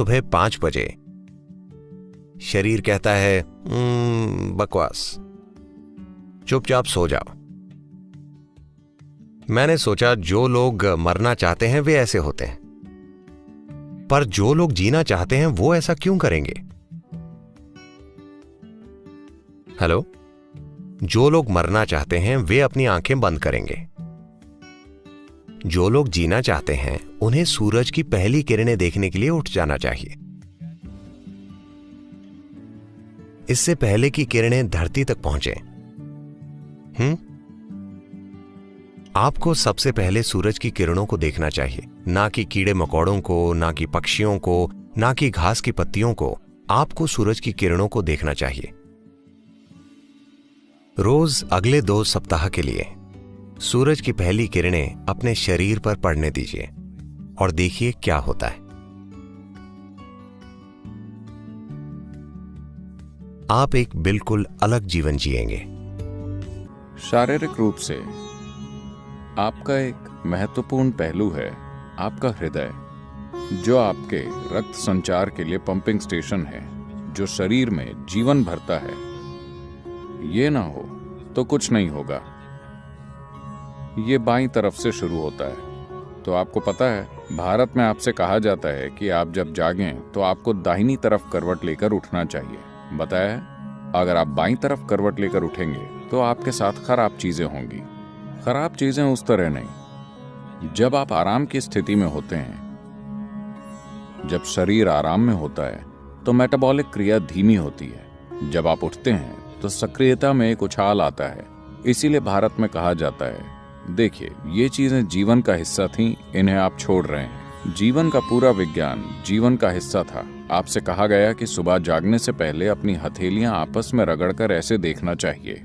सुबह पाँच बजे। शरीर कहता है "हम्म, बकवास। चुपचाप सो जाओ। मैंने सोचा जो लोग मरना चाहते हैं वे ऐसे होते हैं। पर जो लोग जीना चाहते हैं वो ऐसा क्यों करेंगे? हेलो? जो लोग मरना चाहते हैं वे अपनी आँखें बंद करेंगे। जो लोग जीना चाहते हैं, उन्हें सूरज की पहली किरणें देखने के लिए उठ जाना चाहिए। इससे पहले की किरणें धरती तक पहुँचे। हम्म आपको सबसे पहले सूरज की किरणों को देखना चाहिए। ना कि कीड़े मकोड़ों को, ना कि पक्षियों को, ना कि घास की पत्तियों को। आपको सूरज की किरणों को देखना चाहिए। रोज अगले दो सप्ताह के लिए। सूरज की पहली किरणें अपने शरीर पर पड़ने दीजिए और देखिए क्या होता है। आप एक बिल्कुल अलग जीवन जिएँगे। शारीरिक रूप से आपका एक महत्वपूर्ण पहलू है आपका हृदय, जो आपके रक्त संचार के लिए पंपिंग स्टेशन है, जो शरीर में जीवन भरता है। ये ना हो तो कुछ नहीं होगा। ये बाई तरफ़ से शुरू होता है। तो आपको पता है, भारत में आपसे कहा जाता है कि आप जब जागें तो आपको दाहिनी तरफ़ करवट लेकर उठना चाहिए। बताया? अगर आप बाई तरफ़ करवट लेकर उठेंगे तो आपके साथ खराब चीज़ें होंगी। खराब चीज़ें उस तरह नहीं। जब आप आराम की स्थिति में होते हैं, जब शरीर आराम में होता है तो मेटाबॉलिक क्रिया धीमी होती है। जब आप उठते हैं तो सक्रियता में एक उछाल आता है। इसीलिए भारत में कहा जाता है देखिए ये चीज़ें जीवन का हिस्सा थीं इन्हें आप छोड़ रहे हैं। जीवन का पूरा विज्ञान जीवन का हिस्सा था। आपसे कहा गया कि सुबह जागने से पहले अपनी हथेलियाँ आपस में रगड़कर ऐसे देखना चाहिए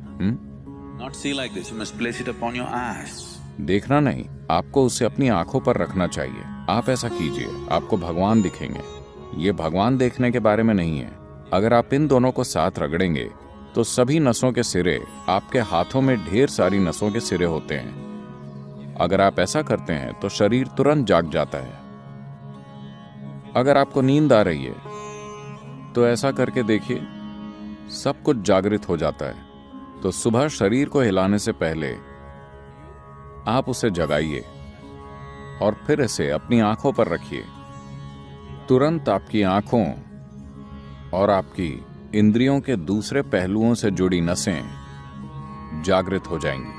Not see like this. You must place it upon your eyes. देखना नहीं आपको उसे अपनी आँखों पर रखना चाहिए। आप ऐसा कीजिए आपको भगवान दिखेंगे। ये भगवान देखने के बारे में नहीं है। अगर आप इन दोनों को साथ रगड़ेंगे तो सभी नसों के सिरे आपके हाथों में ढेर सारी नसों के सिरे होते हैं। अगर आप ऐसा करते हैं तो शरीर तुरंत जाग जाता है। अगर आपको नींद आ रही है तो ऐसा करके देखिए, सब कुछ जागृत हो जाता है। तो सुबह शरीर को हिलाने से पहले, आप उसे जगाइए और फिर इसे अपनी आँखों पर रखिए। तुरंत आपकी आँखों और आपकी इंद्रियों के दूसरे पहलुओं से जुड़ी नसें जागृत हो जाएँगी।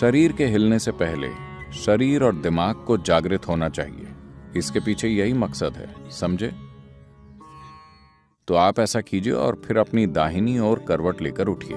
शरीर के हिलने से पहले शरीर और दिमाग को जागृत होना चाहिए। इसके पीछे यही मकसद है, समझे? तो आप ऐसा कीजिए और फिर अपनी दाहिनी ओर करवट लेकर उठिए।